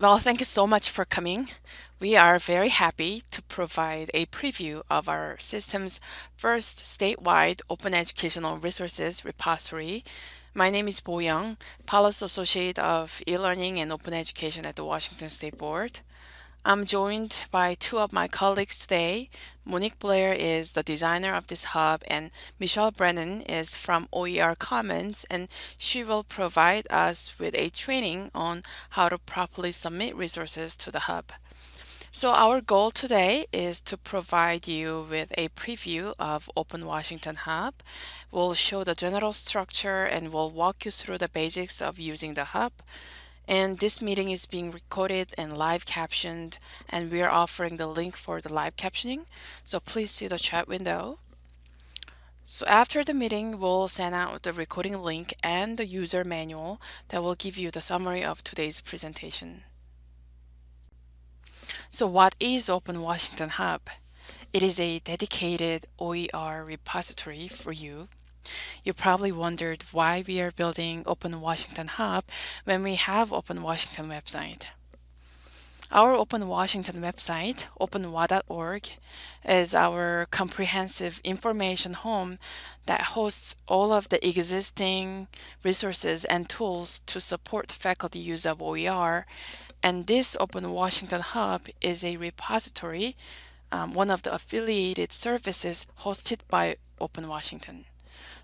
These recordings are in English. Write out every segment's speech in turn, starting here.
Well, thank you so much for coming. We are very happy to provide a preview of our system's first statewide open educational resources repository. My name is Bo Young, Policy Associate of E-Learning and Open Education at the Washington State Board. I'm joined by two of my colleagues today. Monique Blair is the designer of this hub and Michelle Brennan is from OER Commons and she will provide us with a training on how to properly submit resources to the hub. So our goal today is to provide you with a preview of Open Washington Hub. We'll show the general structure and we'll walk you through the basics of using the hub. And this meeting is being recorded and live captioned, and we are offering the link for the live captioning. So please see the chat window. So after the meeting, we'll send out the recording link and the user manual that will give you the summary of today's presentation. So what is Open Washington Hub? It is a dedicated OER repository for you you probably wondered why we are building Open Washington Hub when we have Open Washington website. Our Open Washington website, openwa.org, is our comprehensive information home that hosts all of the existing resources and tools to support faculty use of OER. And this Open Washington Hub is a repository, um, one of the affiliated services hosted by Open Washington.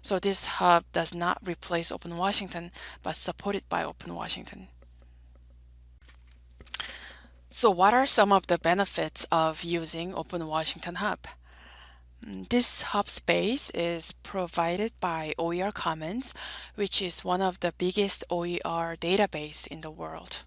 So this hub does not replace Open Washington, but supported by Open Washington. So what are some of the benefits of using Open Washington Hub? Mm, this hub space is provided by OER Commons, which is one of the biggest OER database in the world.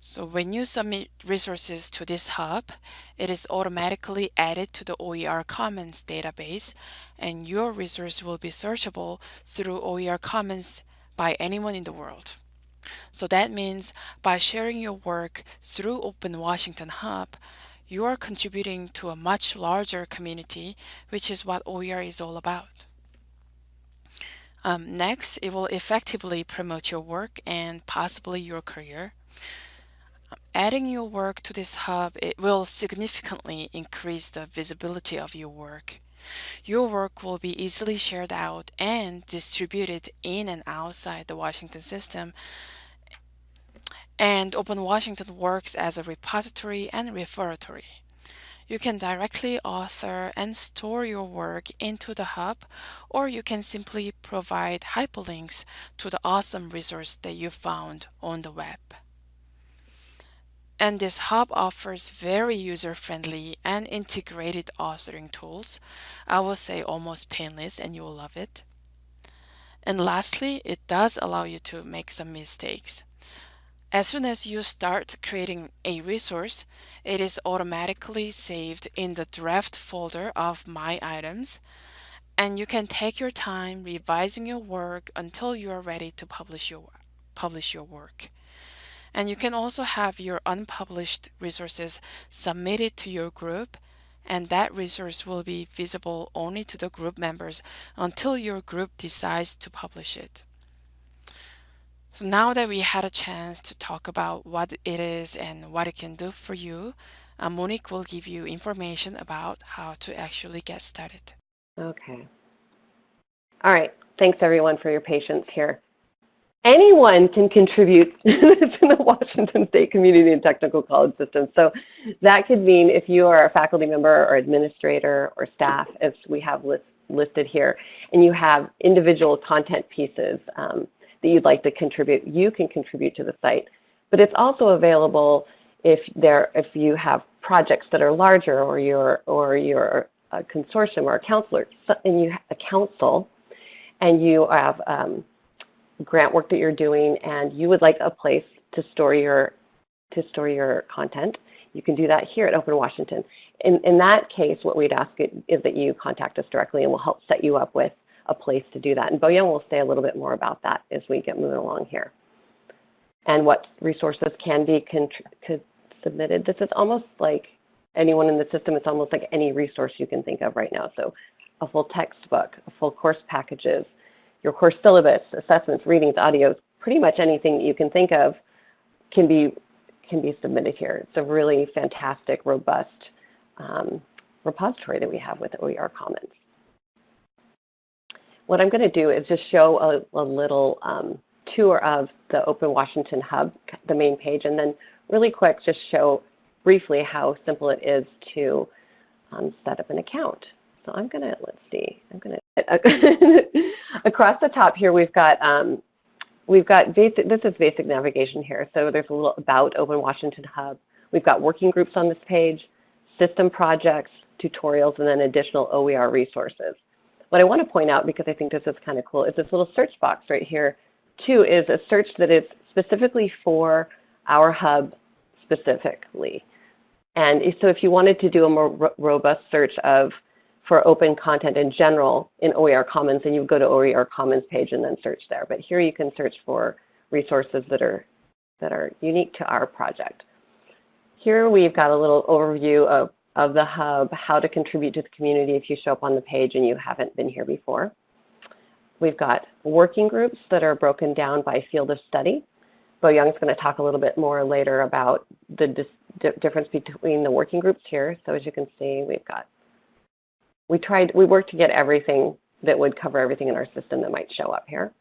So when you submit resources to this hub, it is automatically added to the OER Commons database and your resource will be searchable through OER Commons by anyone in the world. So that means by sharing your work through Open Washington Hub, you are contributing to a much larger community, which is what OER is all about. Um, next, it will effectively promote your work and possibly your career. Adding your work to this hub, it will significantly increase the visibility of your work. Your work will be easily shared out and distributed in and outside the Washington system. And Open Washington works as a repository and repository. You can directly author and store your work into the hub, or you can simply provide hyperlinks to the awesome resource that you found on the web. And this hub offers very user-friendly and integrated authoring tools. I will say almost painless and you will love it. And lastly, it does allow you to make some mistakes. As soon as you start creating a resource, it is automatically saved in the draft folder of My Items, and you can take your time revising your work until you are ready to publish your, publish your work. And you can also have your unpublished resources submitted to your group and that resource will be visible only to the group members until your group decides to publish it. So now that we had a chance to talk about what it is and what it can do for you, uh, Monique will give you information about how to actually get started. Okay. All right. Thanks everyone for your patience here anyone can contribute to the Washington State Community and Technical College System. So that could mean if you are a faculty member or administrator or staff, as we have list, listed here, and you have individual content pieces um, that you'd like to contribute, you can contribute to the site. But it's also available if there if you have projects that are larger or you're or you're a consortium or a counselor and you a council and you have um, grant work that you're doing and you would like a place to store your to store your content, you can do that here at Open Washington. In, in that case, what we'd ask is that you contact us directly and we'll help set you up with a place to do that. And Bo Young will say a little bit more about that as we get moving along here. And what resources can be submitted. This is almost like anyone in the system, it's almost like any resource you can think of right now. So a full textbook, a full course packages, your course syllabus, assessments, readings, audios, pretty much anything that you can think of can be can be submitted here. It's a really fantastic, robust um, repository that we have with OER Commons. What I'm going to do is just show a, a little um, tour of the Open Washington Hub, the main page, and then really quick just show briefly how simple it is to um, set up an account. So I'm going to, let's see, I'm going to, across the top here we've got, um, we've got basic, this is basic navigation here. So there's a little about Open Washington Hub. We've got working groups on this page, system projects, tutorials, and then additional OER resources. What I want to point out, because I think this is kind of cool, is this little search box right here, too, is a search that is specifically for our hub specifically. And so if you wanted to do a more robust search of for open content in general in OER Commons, and you go to OER Commons page and then search there. But here you can search for resources that are, that are unique to our project. Here we've got a little overview of of the hub, how to contribute to the community if you show up on the page and you haven't been here before. We've got working groups that are broken down by field of study. Bo Young's going to talk a little bit more later about the di difference between the working groups here. So as you can see, we've got, we tried, we worked to get everything that would cover everything in our system that might show up here.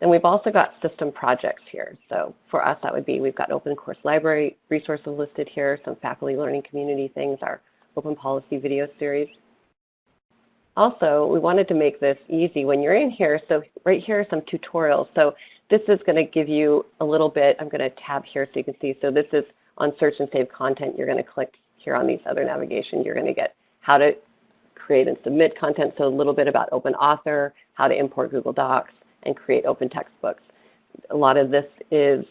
Then we've also got system projects here. So for us, that would be, we've got open course library resources listed here, some faculty learning community things, our open policy video series. Also, we wanted to make this easy when you're in here. So right here are some tutorials. So this is going to give you a little bit. I'm going to tab here so you can see. So this is on search and save content. You're going to click here on these other navigation. You're going to get how to create and submit content. So a little bit about open author, how to import Google Docs, and create open textbooks. A lot of this is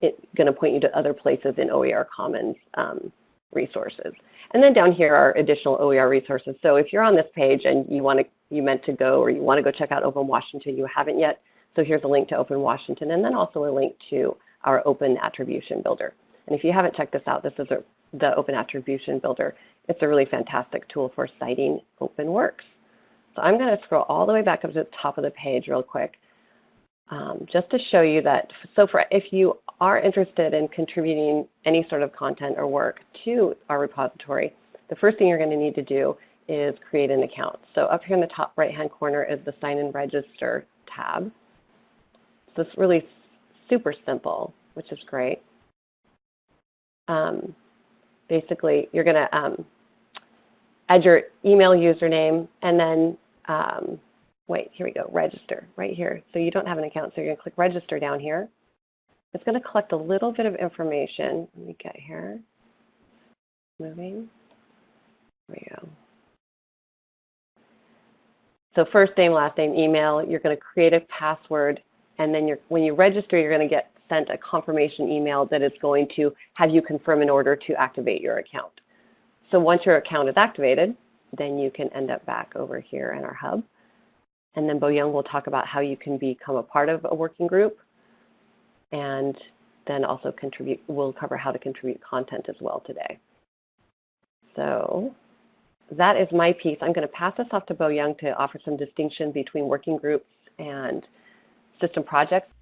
going to point you to other places in OER Commons um, resources. And then down here are additional OER resources. So if you're on this page and you want to, you meant to go or you want to go check out Open Washington, you haven't yet. So here's a link to Open Washington and then also a link to our Open Attribution Builder. And if you haven't checked this out, this is a, the Open Attribution Builder. It's a really fantastic tool for citing open works. So I'm going to scroll all the way back up to the top of the page real quick um, just to show you that, so for if you are interested in contributing any sort of content or work to our repository, the first thing you're going to need to do is create an account. So up here in the top right-hand corner is the Sign and Register tab. So it's really super simple, which is great. Um, basically, you're going to um, add your email username and then um, wait, here we go, register, right here. So you don't have an account, so you're gonna click register down here. It's gonna collect a little bit of information. Let me get here, moving, there we go. So first name, last name, email, you're gonna create a password, and then when you register, you're gonna get sent a confirmation email that is going to have you confirm in order to activate your account. So once your account is activated, then you can end up back over here in our hub. And then Bo Young will talk about how you can become a part of a working group. And then also contribute, we'll cover how to contribute content as well today. So that is my piece. I'm going to pass this off to Bo Young to offer some distinction between working groups and system projects.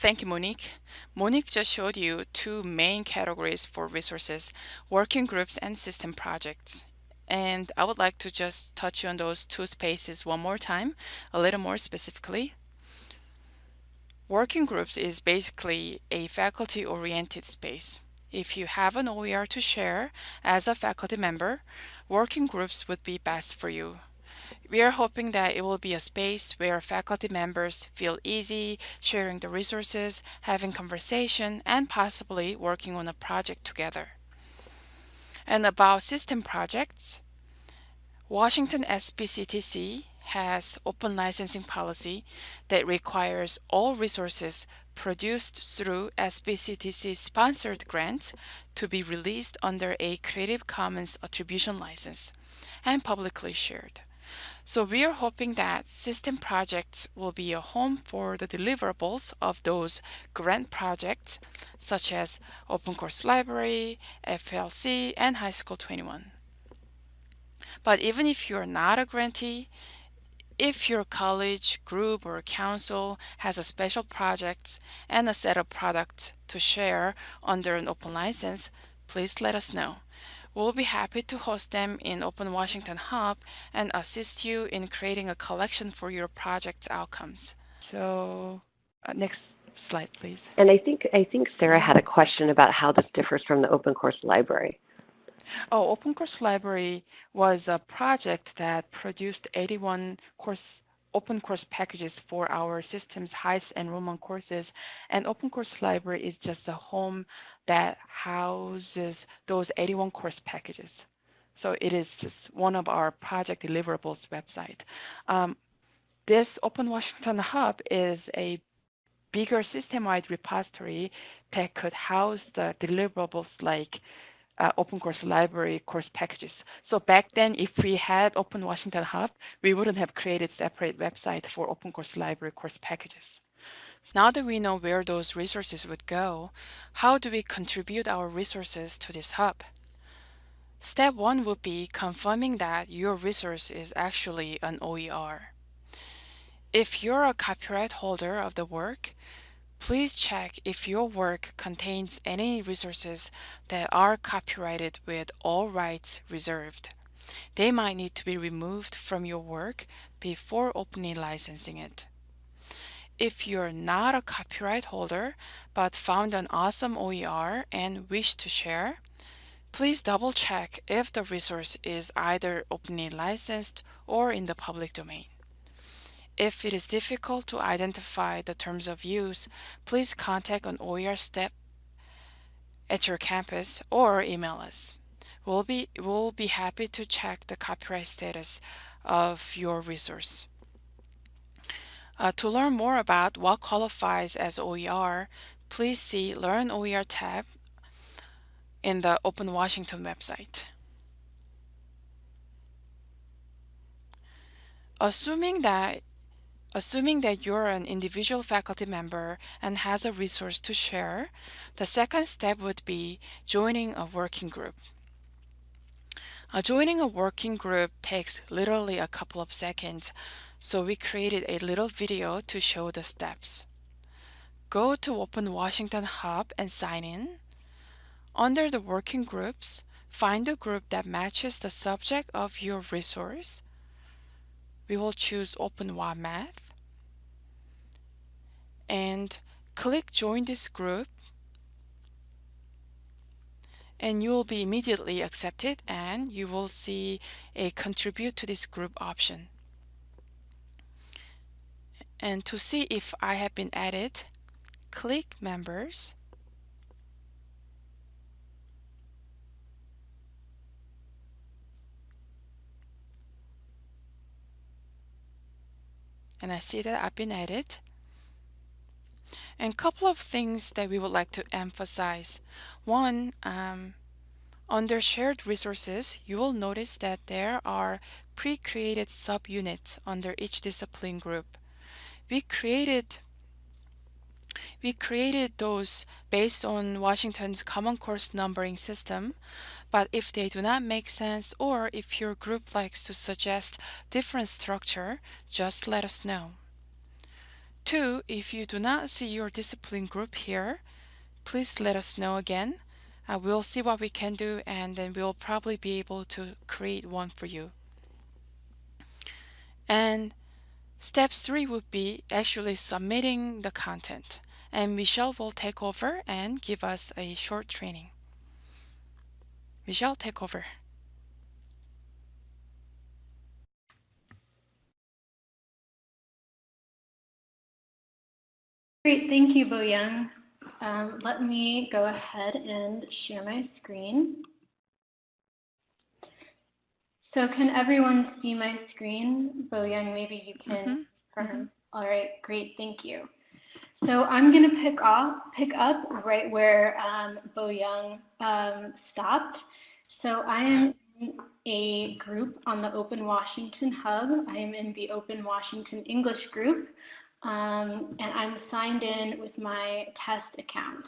Thank you, Monique. Monique just showed you two main categories for resources, working groups and system projects. And I would like to just touch on those two spaces one more time, a little more specifically. Working groups is basically a faculty-oriented space. If you have an OER to share as a faculty member, working groups would be best for you. We are hoping that it will be a space where faculty members feel easy sharing the resources, having conversation, and possibly working on a project together. And about system projects, Washington SBCTC has open licensing policy that requires all resources produced through SBCTC sponsored grants to be released under a Creative Commons attribution license and publicly shared. So we are hoping that system projects will be a home for the deliverables of those grant projects such as Open Course Library, FLC, and High School 21. But even if you're not a grantee, if your college, group, or council has a special project and a set of products to share under an open license, please let us know. We'll be happy to host them in Open Washington Hub and assist you in creating a collection for your project's outcomes. So uh, next slide, please. And I think I think Sarah had a question about how this differs from the Open Course Library. Oh, Open Course Library was a project that produced 81 course open course packages for our systems HEIST and Roman courses. And Open Course Library is just a home that houses those 81 course packages. So it is just one of our project deliverables website. Um, this Open Washington Hub is a bigger system-wide repository that could house the deliverables like uh, Open Course Library course packages. So back then, if we had Open Washington Hub, we wouldn't have created separate website for Open Course Library course packages. Now that we know where those resources would go, how do we contribute our resources to this hub? Step one would be confirming that your resource is actually an OER. If you're a copyright holder of the work, please check if your work contains any resources that are copyrighted with all rights reserved. They might need to be removed from your work before openly licensing it. If you're not a copyright holder but found an awesome OER and wish to share, please double check if the resource is either openly licensed or in the public domain. If it is difficult to identify the terms of use, please contact an OER step at your campus or email us. We'll be, we'll be happy to check the copyright status of your resource. Uh, to learn more about what qualifies as OER, please see Learn OER tab in the Open Washington website. Assuming that Assuming that you're an individual faculty member and has a resource to share, the second step would be joining a working group. Uh, joining a working group takes literally a couple of seconds, so we created a little video to show the steps. Go to Open Washington Hub and sign in. Under the working groups, find the group that matches the subject of your resource we will choose Open OpenWaMath and click join this group and you will be immediately accepted and you will see a contribute to this group option. And to see if I have been added, click members and I see that I've been added. And a couple of things that we would like to emphasize. One, um, under shared resources, you will notice that there are pre-created subunits under each discipline group. We created we created those based on Washington's Common Course numbering system, but if they do not make sense or if your group likes to suggest different structure, just let us know. Two, if you do not see your discipline group here, please let us know again. Uh, we'll see what we can do and then we'll probably be able to create one for you. And step three would be actually submitting the content and Michelle will take over and give us a short training. Michelle, take over. Great, thank you, Boyoung. Um, let me go ahead and share my screen. So can everyone see my screen? Boyoung, maybe you can mm -hmm. Mm -hmm. All right, great, thank you. So I'm going to pick off, pick up right where um, Boyoung um, stopped. So I am in a group on the Open Washington Hub. I am in the Open Washington English group, um, and I'm signed in with my test account.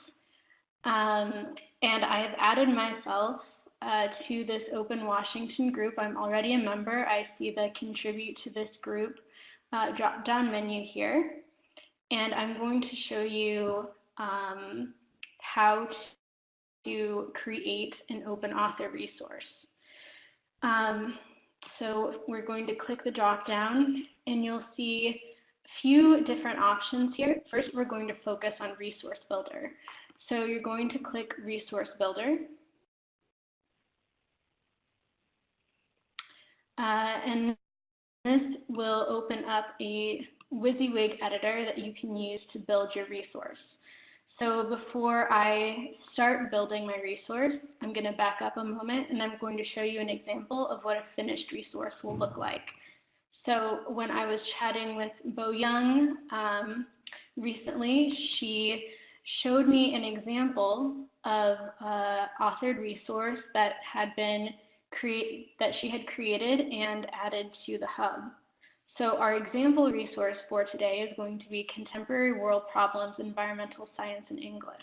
Um, and I have added myself uh, to this Open Washington group. I'm already a member. I see the contribute to this group uh, drop down menu here, and I'm going to show you um, how to create an open author resource. Um, so we're going to click the drop down and you'll see a few different options here. First, we're going to focus on Resource Builder. So you're going to click Resource Builder. Uh, and this will open up a WYSIWYG editor that you can use to build your resource. So before I start building my resource, I'm going to back up a moment and I'm going to show you an example of what a finished resource will look like. So when I was chatting with Bo Young um, recently, she showed me an example of an authored resource that had been create that she had created and added to the hub. So our example resource for today is going to be Contemporary World Problems, Environmental Science in English.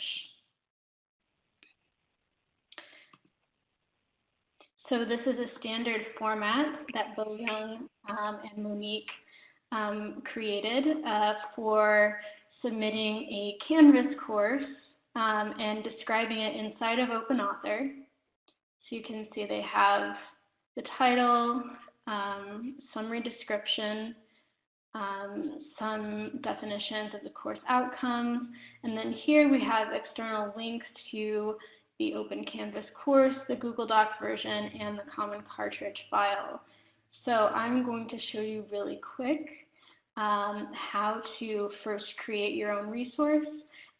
So this is a standard format that Bo Young um, and Monique um, created uh, for submitting a Canvas course um, and describing it inside of OpenAuthor. So you can see they have the title, um, summary description, um, some definitions of the course outcomes, and then here we have external links to the Open Canvas course, the Google Doc version, and the Common Cartridge file. So I'm going to show you really quick um, how to first create your own resource,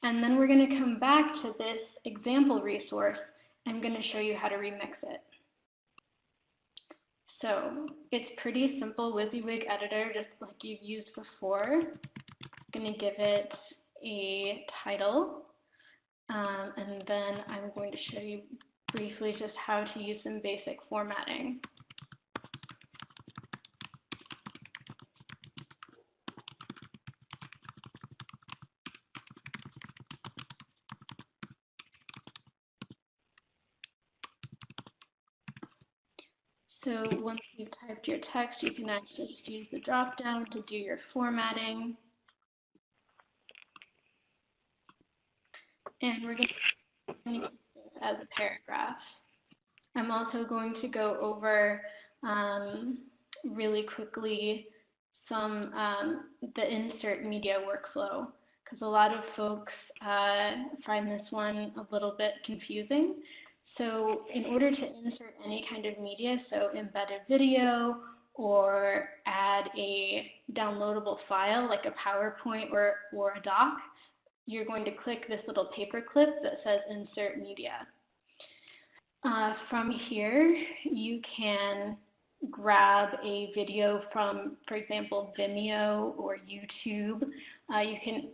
and then we're going to come back to this example resource. I'm going to show you how to remix it. So it's pretty simple WYSIWYG editor, just like you've used before. I'm going to give it a title, um, and then I'm going to show you briefly just how to use some basic formatting. So once you've typed your text, you can just use the drop down to do your formatting. And we're going to use this as a paragraph. I'm also going to go over um, really quickly some um, the insert media workflow because a lot of folks uh, find this one a little bit confusing. So in order to insert any kind of media, so embed a video or add a downloadable file like a PowerPoint or, or a doc, you're going to click this little paper clip that says insert media. Uh, from here, you can grab a video from, for example, Vimeo or YouTube. Uh, you can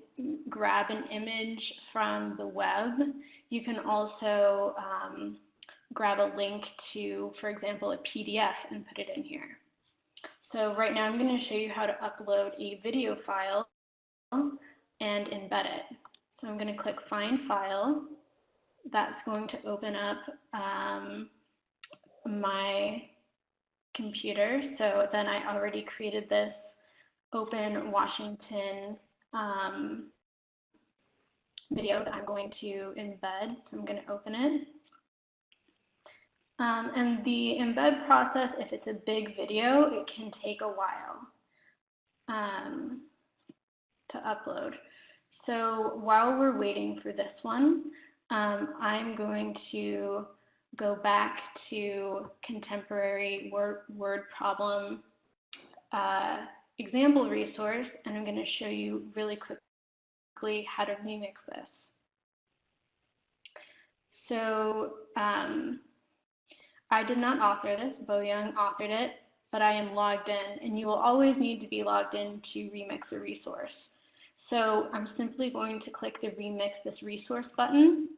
grab an image from the web. You can also um, grab a link to, for example, a PDF and put it in here. So right now I'm going to show you how to upload a video file and embed it. So I'm going to click Find File. That's going to open up um, my computer. So then I already created this Open Washington um, video that I'm going to embed. So I'm going to open it. Um, and the embed process, if it's a big video, it can take a while um, to upload. So while we're waiting for this one, um, I'm going to go back to contemporary word, word problem uh, example resource, and I'm going to show you really quickly how to remix this. So um, I did not author this, Bo Young authored it, but I am logged in, and you will always need to be logged in to remix a resource. So I'm simply going to click the Remix this resource button.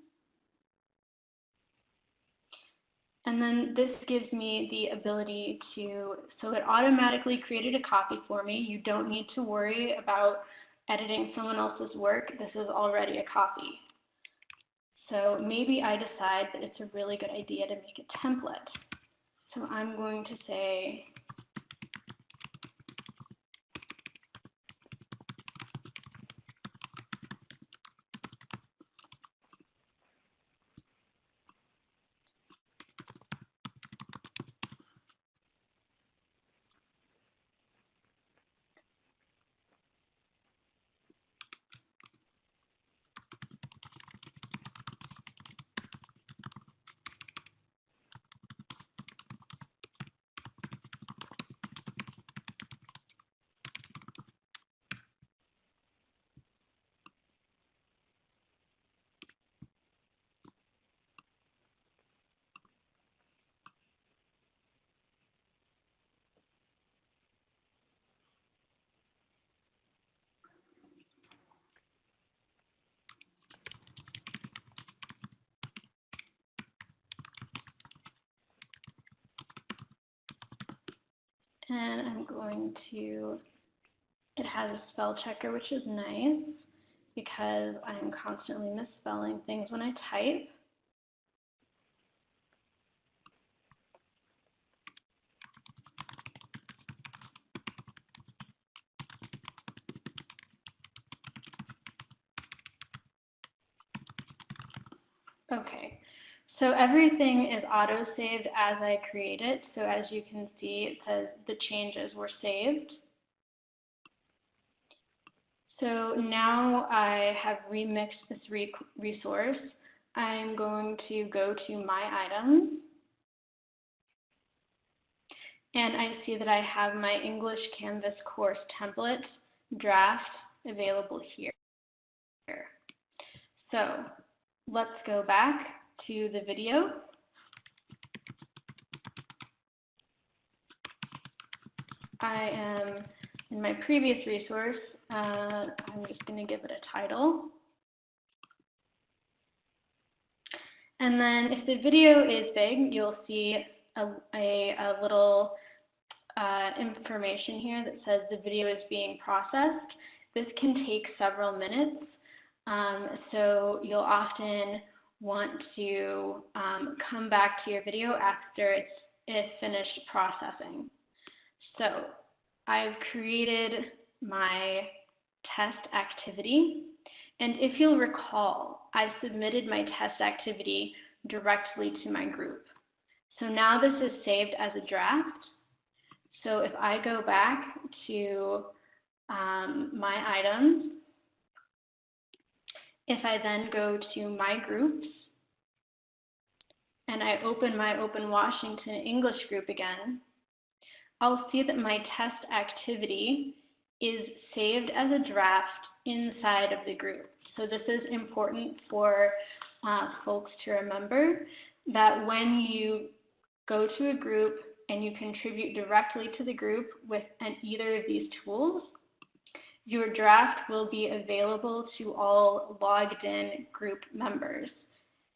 And then this gives me the ability to, so it automatically created a copy for me. You don't need to worry about editing someone else's work. This is already a copy. So maybe I decide that it's a really good idea to make a template. So I'm going to say And I'm going to, it has a spell checker, which is nice because I'm constantly misspelling things when I type. Okay, so everything auto-saved as I create it. So as you can see, it says the changes were saved. So now I have remixed this re resource. I'm going to go to My Items. And I see that I have my English Canvas course template draft available here. So let's go back to the video. I am in my previous resource, uh, I'm just going to give it a title. And then if the video is big, you'll see a, a, a little uh, information here that says the video is being processed. This can take several minutes. Um, so you'll often want to um, come back to your video after it's, it's finished processing. So I've created my test activity. And if you'll recall, I submitted my test activity directly to my group. So now this is saved as a draft. So if I go back to um, my items if I then go to my groups and I open my Open Washington English group again, I'll see that my test activity is saved as a draft inside of the group. So this is important for uh, folks to remember that when you go to a group and you contribute directly to the group with an, either of these tools, your draft will be available to all logged in group members.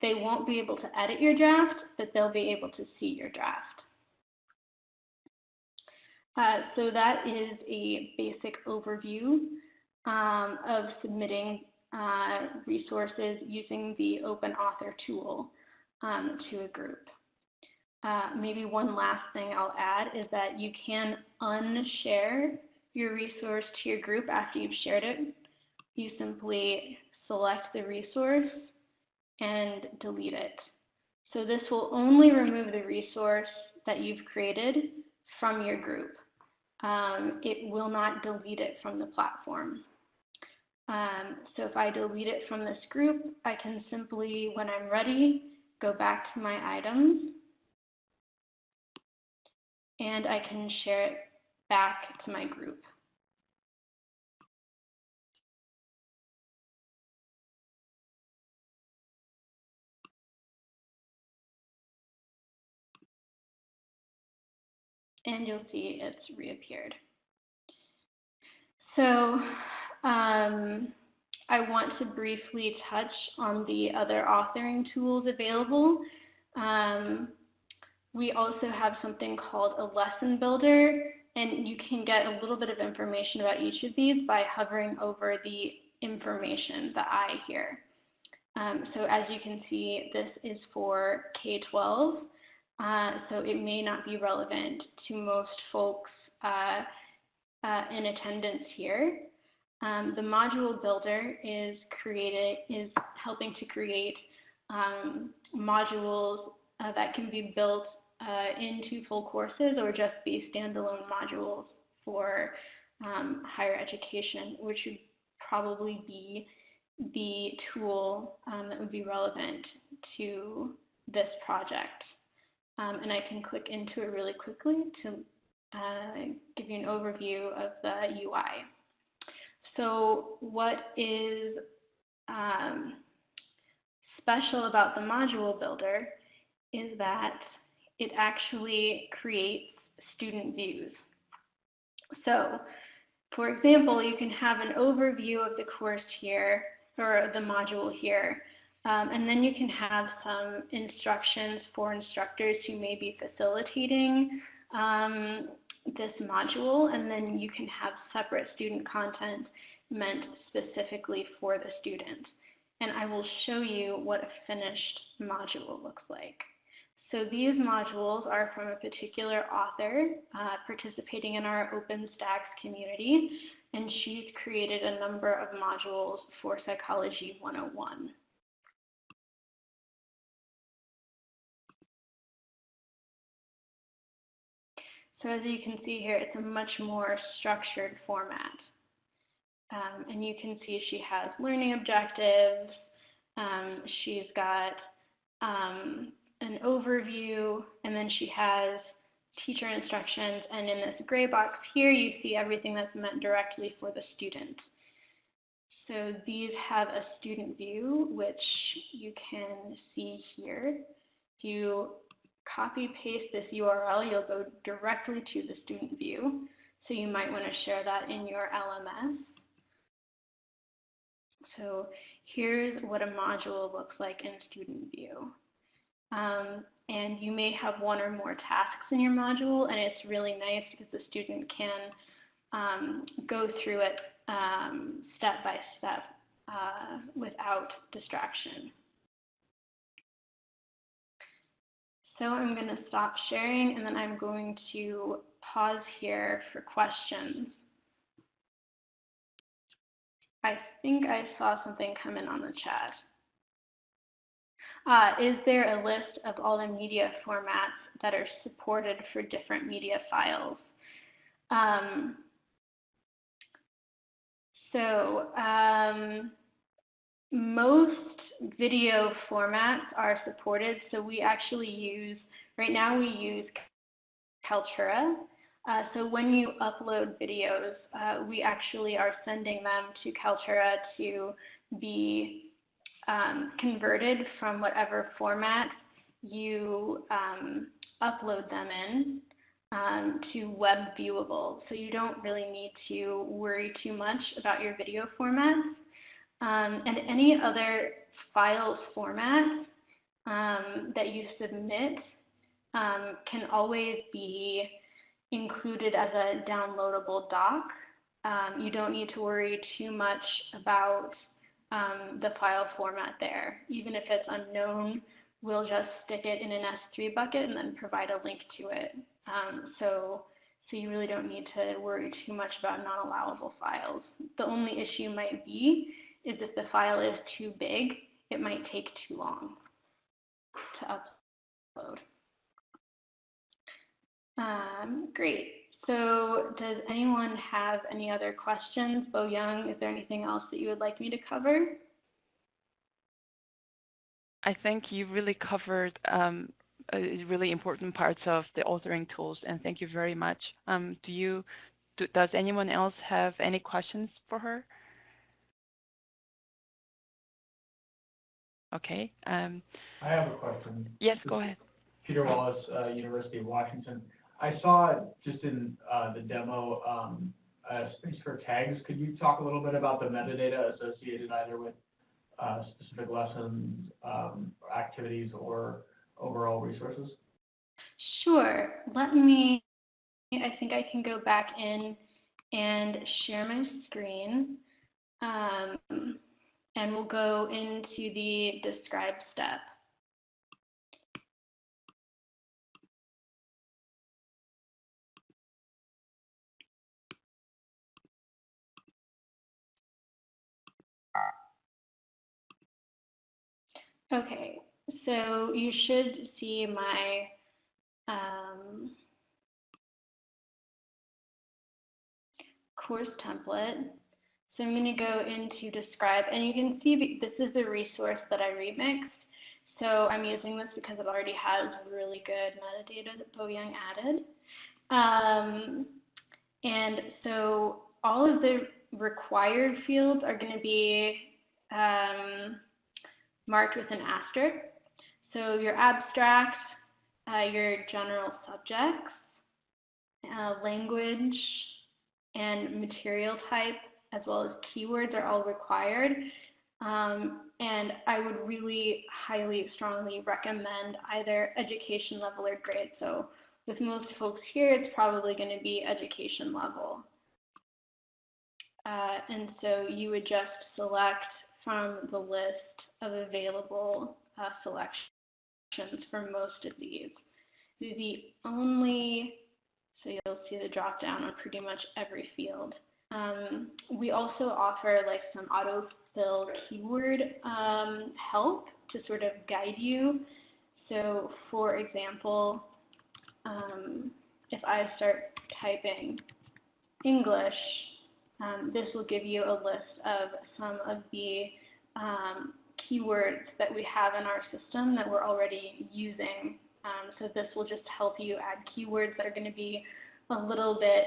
They won't be able to edit your draft, but they'll be able to see your draft. Uh, so that is a basic overview um, of submitting uh, resources using the Open Author tool um, to a group. Uh, maybe one last thing I'll add is that you can unshare your resource to your group after you've shared it. You simply select the resource and delete it. So this will only remove the resource that you've created from your group. Um, it will not delete it from the platform. Um, so if I delete it from this group, I can simply, when I'm ready, go back to my items and I can share it back to my group. And you'll see it's reappeared. So um, I want to briefly touch on the other authoring tools available. Um, we also have something called a lesson builder and you can get a little bit of information about each of these by hovering over the information, the I here. Um, so as you can see, this is for K-12, uh, so it may not be relevant to most folks uh, uh, in attendance here. Um, the module builder is created is helping to create um, modules uh, that can be built uh, into full courses or just be standalone modules for um, higher education, which would probably be the tool um, that would be relevant to this project. Um, and I can click into it really quickly to uh, give you an overview of the UI. So what is um, special about the module builder is that it actually creates student views. So, for example, you can have an overview of the course here, or the module here, um, and then you can have some instructions for instructors who may be facilitating um, this module, and then you can have separate student content meant specifically for the student. And I will show you what a finished module looks like. So these modules are from a particular author uh, participating in our OpenStax community, and she's created a number of modules for Psychology 101. So as you can see here, it's a much more structured format. Um, and you can see she has learning objectives. Um, she's got um, an overview, and then she has teacher instructions. And in this gray box here, you see everything that's meant directly for the student. So these have a student view, which you can see here. If you copy paste this URL, you'll go directly to the student view. So you might want to share that in your LMS. So here's what a module looks like in student view. Um, and you may have one or more tasks in your module, and it's really nice because the student can um, go through it um, step by step uh, without distraction. So I'm going to stop sharing and then I'm going to pause here for questions. I think I saw something come in on the chat. Uh, is there a list of all the media formats that are supported for different media files? Um, so um, most video formats are supported. So we actually use, right now we use Kaltura. Uh, so when you upload videos, uh, we actually are sending them to Kaltura to be um, converted from whatever format you um, upload them in um, to web viewable. So you don't really need to worry too much about your video formats. Um, and any other files format um, that you submit um, can always be included as a downloadable doc. Um, you don't need to worry too much about um, the file format there. Even if it's unknown, we'll just stick it in an S3 bucket and then provide a link to it. Um, so, so you really don't need to worry too much about non-allowable files. The only issue might be is if the file is too big, it might take too long to upload. Um, great. So does anyone have any other questions? Bo Young, is there anything else that you would like me to cover? I think you really covered um, really important parts of the authoring tools, and thank you very much. Um, do you, do, does anyone else have any questions for her? Okay. Um, I have a question. yes, go ahead. Peter Wallace, uh, University of Washington. I saw just in uh, the demo um, a space for tags. Could you talk a little bit about the metadata associated either with uh, specific lessons, um, activities, or overall resources? Sure. Let me, I think I can go back in and share my screen. Um, and we'll go into the describe step. Okay, so you should see my um, course template. So I'm going to go into describe, and you can see this is a resource that I remixed. So I'm using this because it already has really good metadata that Bo Young added. Um, and so all of the required fields are going to be um, marked with an asterisk. So your abstract, uh, your general subjects, uh, language, and material type, as well as keywords are all required. Um, and I would really highly, strongly recommend either education level or grade. So with most folks here, it's probably going to be education level. Uh, and so you would just select from the list of available uh, selections for most of these. The only, so you'll see the drop down on pretty much every field. Um, we also offer like some autofill keyword um, help to sort of guide you. So for example, um, if I start typing English, um, this will give you a list of some of the um, keywords that we have in our system that we're already using. Um, so this will just help you add keywords that are going to be a little bit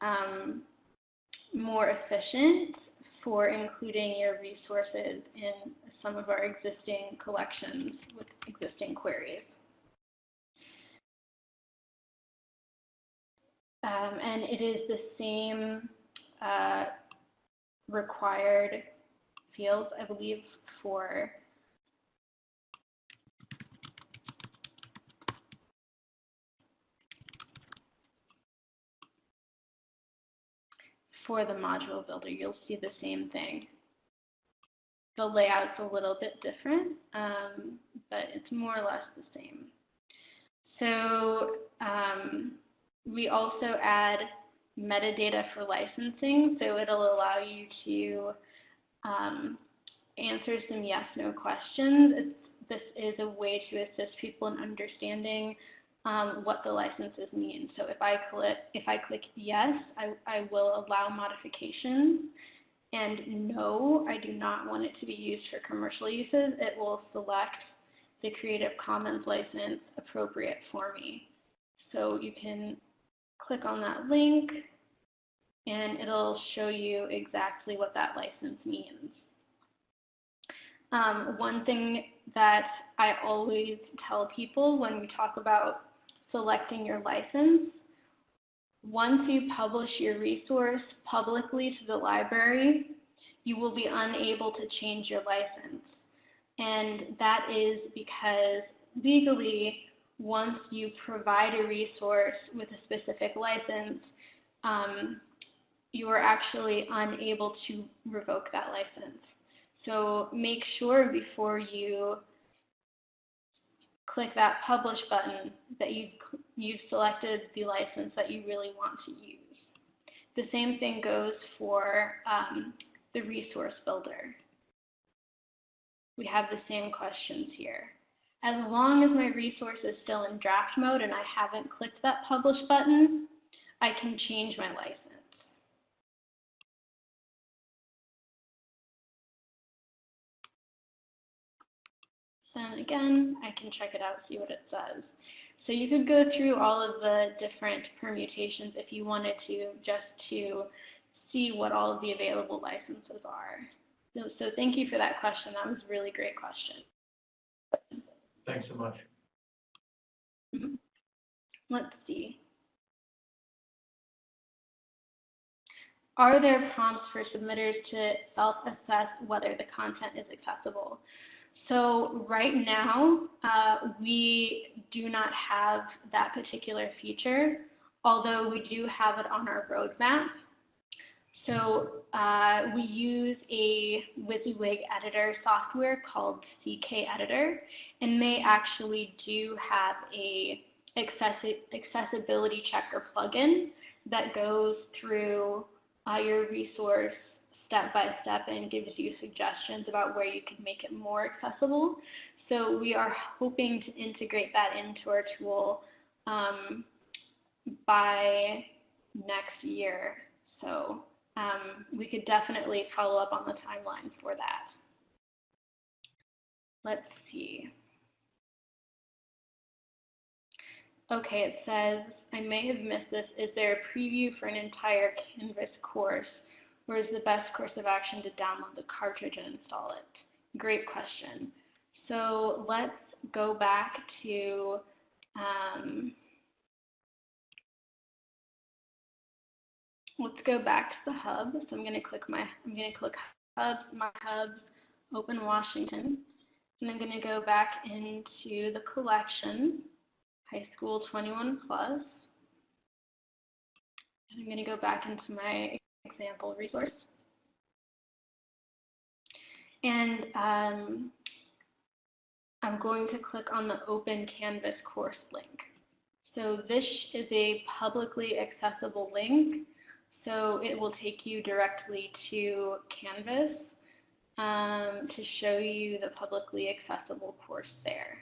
um, more efficient for including your resources in some of our existing collections with existing queries. Um, and it is the same uh, required fields, I believe, for for the module builder, you'll see the same thing. The layout's a little bit different, um, but it's more or less the same. So um, we also add metadata for licensing, so it'll allow you to um, answer some yes-no questions. It's, this is a way to assist people in understanding um, what the licenses mean. So if I click, if I click yes, I, I will allow modifications. And no, I do not want it to be used for commercial uses. It will select the Creative Commons license appropriate for me. So you can click on that link and it'll show you exactly what that license means. Um, one thing that I always tell people when we talk about selecting your license, once you publish your resource publicly to the library, you will be unable to change your license. And that is because legally, once you provide a resource with a specific license, um, you are actually unable to revoke that license. So make sure before you click that publish button that you, you've selected the license that you really want to use. The same thing goes for um, the resource builder. We have the same questions here. As long as my resource is still in draft mode and I haven't clicked that publish button, I can change my license. And again, I can check it out, see what it says. So you could go through all of the different permutations if you wanted to, just to see what all of the available licenses are. So, so thank you for that question. That was a really great question. Thanks so much. Mm-hmm. Let's see. Are there prompts for submitters to self-assess whether the content is accessible? So right now, uh, we do not have that particular feature, although we do have it on our roadmap. So uh, we use a WYSIWYG editor software called CK Editor, and they actually do have a accessi accessibility checker plugin that goes through uh, your resource step by step and gives you suggestions about where you can make it more accessible. So we are hoping to integrate that into our tool um, by next year. So um, we could definitely follow up on the timeline for that. Let's see. Okay, it says, I may have missed this. Is there a preview for an entire Canvas course? Or is the best course of action to download the cartridge and install it? Great question. So let's go back to um, let's go back to the hub. So I'm going to click my I'm going to click hubs, my hubs, open Washington, and I'm going to go back into the collection. high school 21 plus. I'm going to go back into my example resource. And um, I'm going to click on the Open Canvas course link. So this is a publicly accessible link. So it will take you directly to Canvas um, to show you the publicly accessible course there.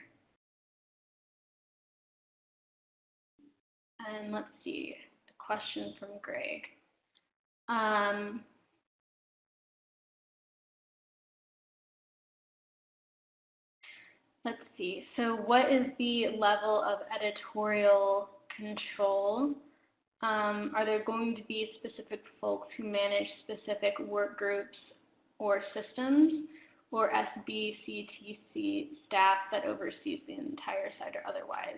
And let's see, the question from Greg. Um, let's see, so what is the level of editorial control? Um, are there going to be specific folks who manage specific work groups or systems, or SBCTC staff that oversees the entire site or otherwise?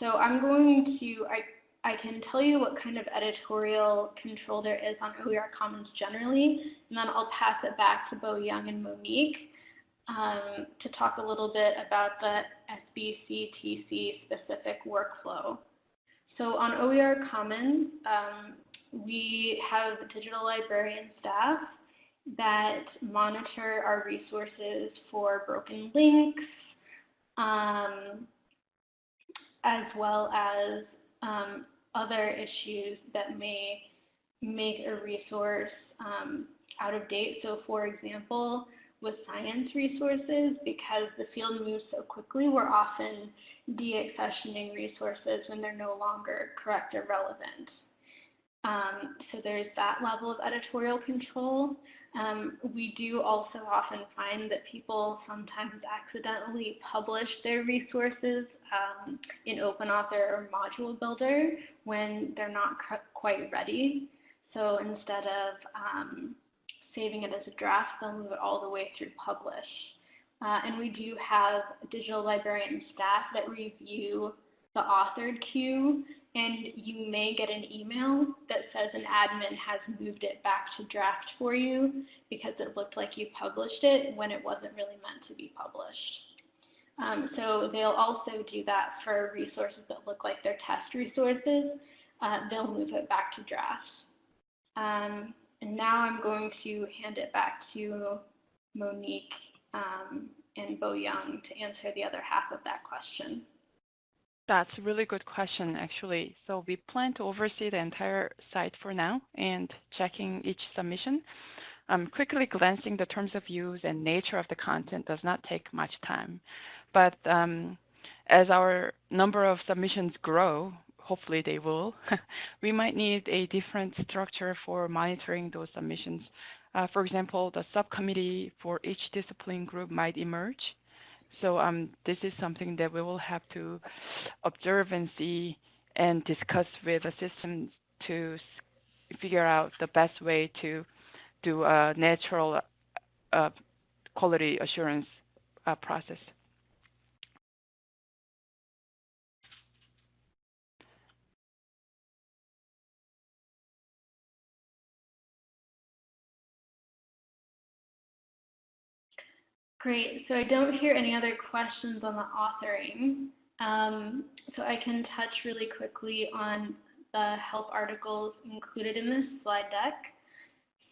So I'm going to, I, I can tell you what kind of editorial control there is on OER Commons generally, and then I'll pass it back to Bo Young and Monique um, to talk a little bit about the SBCTC specific workflow. So on OER Commons, um, we have digital librarian staff that monitor our resources for broken links, um, as well as um, other issues that may make a resource um, out of date. So for example, with science resources, because the field moves so quickly, we're often deaccessioning resources when they're no longer correct or relevant. Um, so there's that level of editorial control. Um, we do also often find that people sometimes accidentally publish their resources um, in OpenAuthor or Module Builder when they're not quite ready. So instead of um, saving it as a draft, they'll move it all the way through publish. Uh, and we do have digital librarian staff that review the authored queue and you may get an email that says an admin has moved it back to draft for you because it looked like you published it when it wasn't really meant to be published. Um, so they'll also do that for resources that look like they're test resources. Uh, they'll move it back to draft. Um, and now I'm going to hand it back to Monique um, and Bo Young to answer the other half of that question. That's a really good question, actually. So we plan to oversee the entire site for now and checking each submission. Um, quickly glancing the terms of use and nature of the content does not take much time. But um, as our number of submissions grow, hopefully they will, we might need a different structure for monitoring those submissions. Uh, for example, the subcommittee for each discipline group might emerge so um, this is something that we will have to observe and see and discuss with the system to figure out the best way to do a natural uh, quality assurance uh, process. Great. So I don't hear any other questions on the authoring. Um, so I can touch really quickly on the help articles included in this slide deck.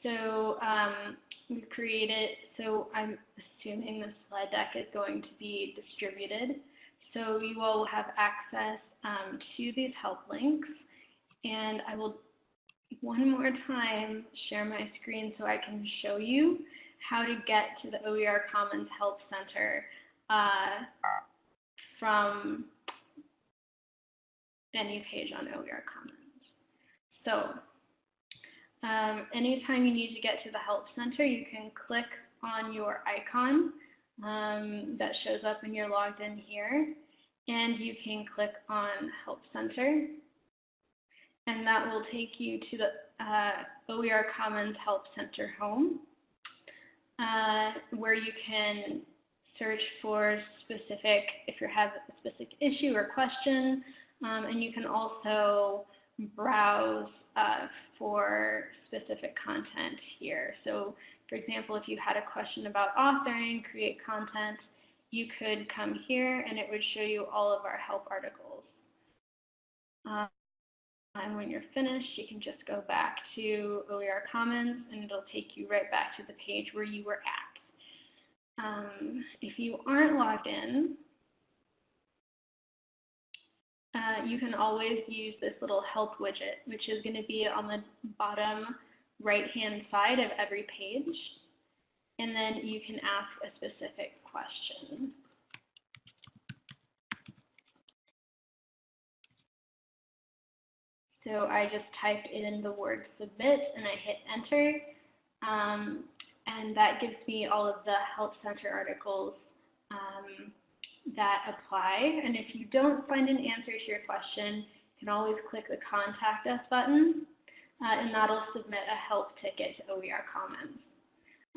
So um, we've created, so I'm assuming the slide deck is going to be distributed. So you will have access um, to these help links. And I will one more time share my screen so I can show you how to get to the OER Commons Help Center uh, from any page on OER Commons. So um, anytime you need to get to the Help Center, you can click on your icon um, that shows up when you're logged in here, and you can click on Help Center, and that will take you to the uh, OER Commons Help Center home uh, where you can search for specific, if you have a specific issue or question, um, and you can also browse uh, for specific content here. So for example, if you had a question about authoring, create content, you could come here and it would show you all of our help articles. Um, and when you're finished, you can just go back to OER Commons and it'll take you right back to the page where you were at. Um, if you aren't logged in, uh, you can always use this little help widget, which is going to be on the bottom right-hand side of every page. And then you can ask a specific question. So I just typed in the word submit and I hit enter. Um, and that gives me all of the Help Center articles um, that apply. And if you don't find an answer to your question, you can always click the Contact Us button, uh, and that'll submit a help ticket to OER Commons.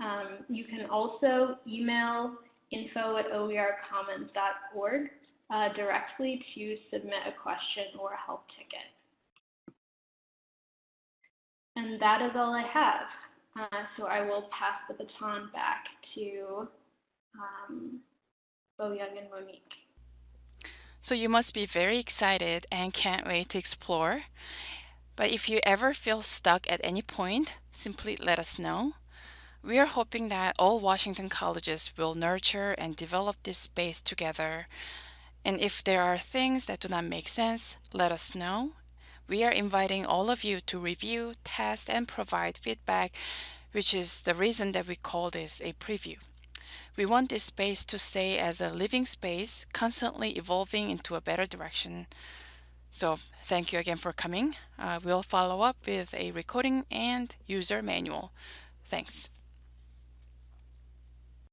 Um, you can also email info at oercommons.org uh, directly to submit a question or a help ticket. And that is all I have. Uh, so I will pass the baton back to um, Bo-Young and Monique. So you must be very excited and can't wait to explore. But if you ever feel stuck at any point, simply let us know. We are hoping that all Washington colleges will nurture and develop this space together. And if there are things that do not make sense, let us know. We are inviting all of you to review, test, and provide feedback, which is the reason that we call this a preview. We want this space to stay as a living space, constantly evolving into a better direction. So thank you again for coming. Uh, we'll follow up with a recording and user manual. Thanks.